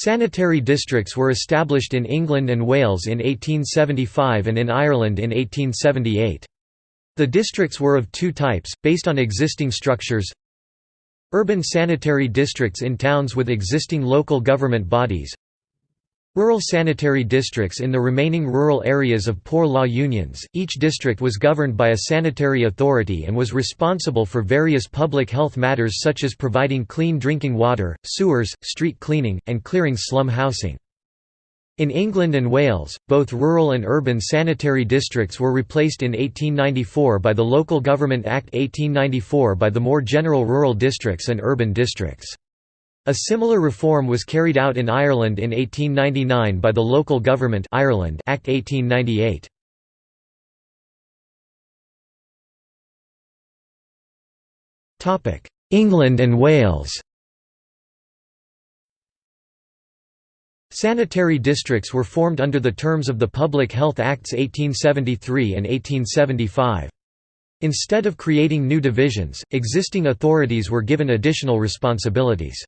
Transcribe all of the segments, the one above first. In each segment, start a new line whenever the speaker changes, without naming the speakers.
Sanitary districts were established in England and Wales in 1875 and in Ireland in 1878. The districts were of two types, based on existing structures Urban sanitary districts in towns with existing local government bodies Rural sanitary districts in the remaining rural areas of poor law unions, each district was governed by a sanitary authority and was responsible for various public health matters such as providing clean drinking water, sewers, street cleaning, and clearing slum housing. In England and Wales, both rural and urban sanitary districts were replaced in 1894 by the Local Government Act 1894 by the more general rural districts and urban districts. A similar reform was carried out in Ireland in 1899 by the Local Government Ireland Act 1898. England and Wales Sanitary districts were formed under the terms of the Public Health Acts 1873 and 1875. Instead of creating new divisions, existing authorities were given additional responsibilities.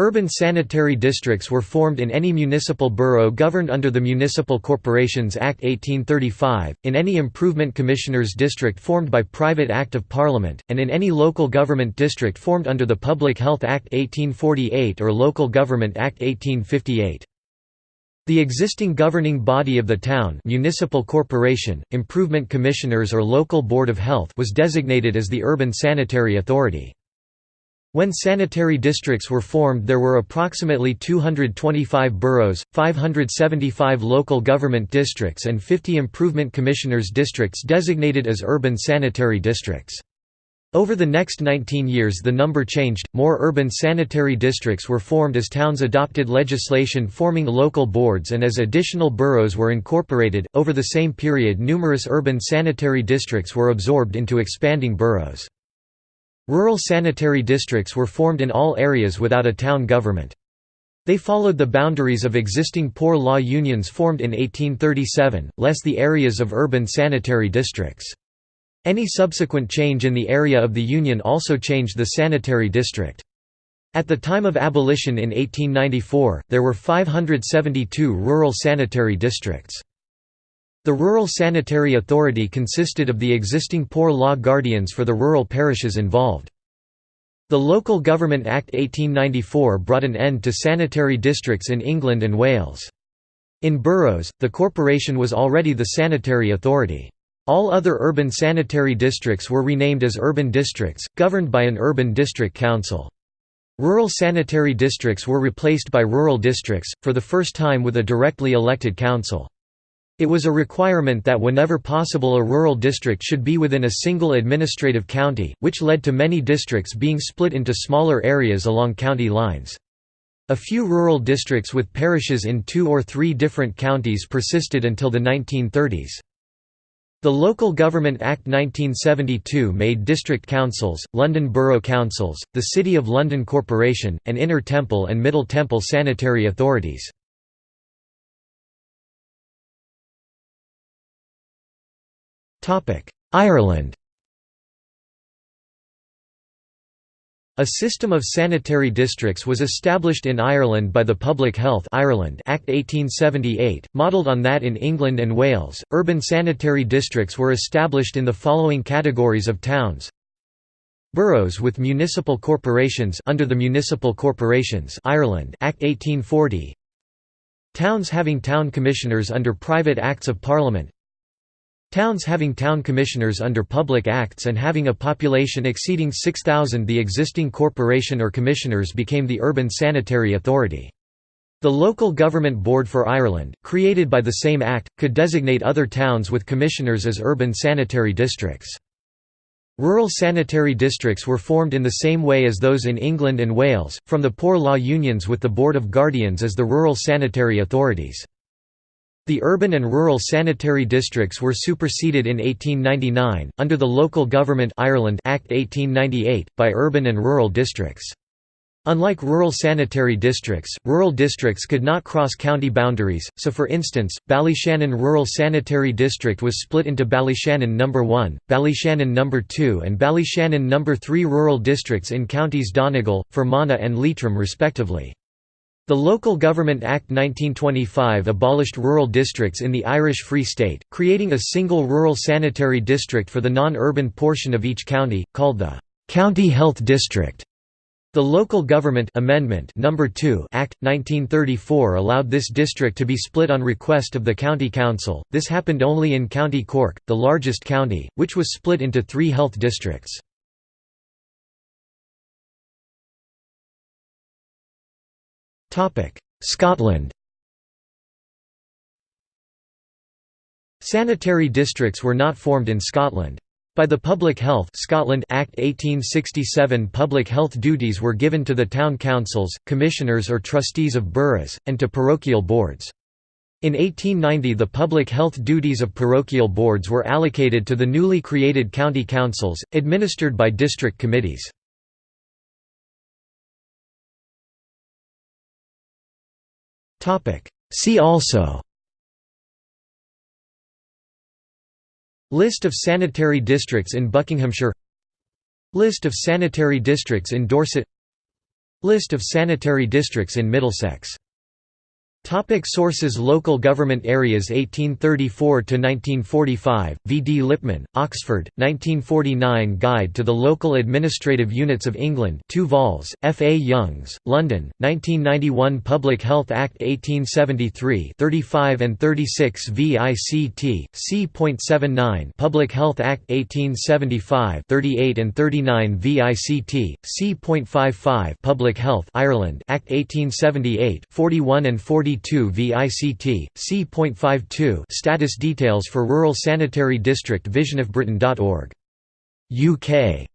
Urban sanitary districts were formed in any municipal borough governed under the Municipal Corporations Act 1835, in any improvement commissioners district formed by private act of Parliament, and in any local government district formed under the Public Health Act 1848 or Local Government Act 1858. The existing governing body of the town municipal corporation, improvement commissioners or local board of health was designated as the Urban Sanitary Authority. When sanitary districts were formed there were approximately 225 boroughs, 575 local government districts and 50 improvement commissioners districts designated as urban sanitary districts. Over the next 19 years the number changed, more urban sanitary districts were formed as towns adopted legislation forming local boards and as additional boroughs were incorporated. Over the same period numerous urban sanitary districts were absorbed into expanding boroughs. Rural sanitary districts were formed in all areas without a town government. They followed the boundaries of existing poor law unions formed in 1837, less the areas of urban sanitary districts. Any subsequent change in the area of the union also changed the sanitary district. At the time of abolition in 1894, there were 572 rural sanitary districts. The Rural Sanitary Authority consisted of the existing poor law guardians for the rural parishes involved. The Local Government Act 1894 brought an end to sanitary districts in England and Wales. In boroughs, the corporation was already the sanitary authority. All other urban sanitary districts were renamed as urban districts, governed by an urban district council. Rural sanitary districts were replaced by rural districts, for the first time with a directly elected council. It was a requirement that whenever possible a rural district should be within a single administrative county, which led to many districts being split into smaller areas along county lines. A few rural districts with parishes in two or three different counties persisted until the 1930s. The Local Government Act 1972 made district councils, London Borough Councils, the City of London Corporation, and Inner Temple and Middle Temple sanitary authorities. Ireland A system of sanitary districts was established in Ireland by the Public Health Ireland Act 1878, modelled on that in England and Wales. Urban sanitary districts were established in the following categories of towns: Boroughs with municipal corporations under the Municipal Corporations Ireland Act 1840. Towns having town commissioners under private acts of parliament Towns having town commissioners under public acts and having a population exceeding 6,000 the existing corporation or commissioners became the Urban Sanitary Authority. The Local Government Board for Ireland, created by the same act, could designate other towns with commissioners as urban sanitary districts. Rural sanitary districts were formed in the same way as those in England and Wales, from the poor law unions with the Board of Guardians as the rural sanitary authorities. The urban and rural sanitary districts were superseded in 1899, under the Local Government Ireland Act 1898, by urban and rural districts. Unlike rural sanitary districts, rural districts could not cross county boundaries, so for instance, Ballyshannon Rural Sanitary District was split into Ballyshannon No. 1, Ballyshannon No. 2 and Ballyshannon No. 3 rural districts in counties Donegal, Fermanagh and Leitrim respectively. The Local Government Act 1925 abolished rural districts in the Irish Free State, creating a single rural sanitary district for the non-urban portion of each county, called the «County Health District». The Local Government Amendment Number 2 Act 1934 allowed this district to be split on request of the county council. This happened only in County Cork, the largest county, which was split into 3 health districts. Scotland Sanitary districts were not formed in Scotland. By the Public Health Scotland Act 1867 public health duties were given to the town councils, commissioners or trustees of boroughs, and to parochial boards. In 1890 the public health duties of parochial boards were allocated to the newly created county councils, administered by district committees. See also. List of sanitary districts in Buckinghamshire. List of sanitary districts in Dorset. List of sanitary districts in Middlesex Topic sources Local government areas 1834–1945, V. D. Lipman, Oxford, 1949 Guide to the Local Administrative Units of England 2 vols, F. A. Youngs, London, 1991 Public Health Act 1873 35 and 36 VICT, c.79 Public Health Act 1875 38 and 39 VICT, c.55 Public Health Ireland Act 1878 41 and 40 42 VICT, c.52 Status details for Rural Sanitary District visionofbritain.org. UK